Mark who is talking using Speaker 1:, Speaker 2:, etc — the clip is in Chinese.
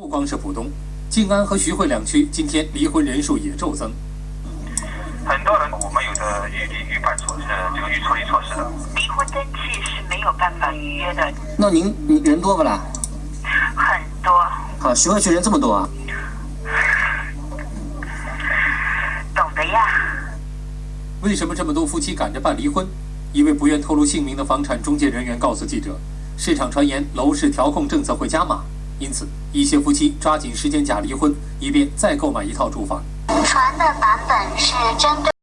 Speaker 1: 不光是浦东，静安和徐汇两区今天离婚人数也骤增。
Speaker 2: 很多人我们有的预定预办措施，这个预处理措施的。
Speaker 3: 离婚登记是没有办法预约的，
Speaker 4: 那您您人多不啦？
Speaker 3: 很多。
Speaker 4: 好，徐汇区人这么多啊？
Speaker 3: 懂的呀。
Speaker 1: 为什么这么多夫妻赶着办离婚？一位不愿透露姓名的房产中介人员告诉记者，市场传言楼市调控政策会加码，因此一些夫妻抓紧时间假离婚，以便再购买一套住房。
Speaker 5: 传的版本是针对。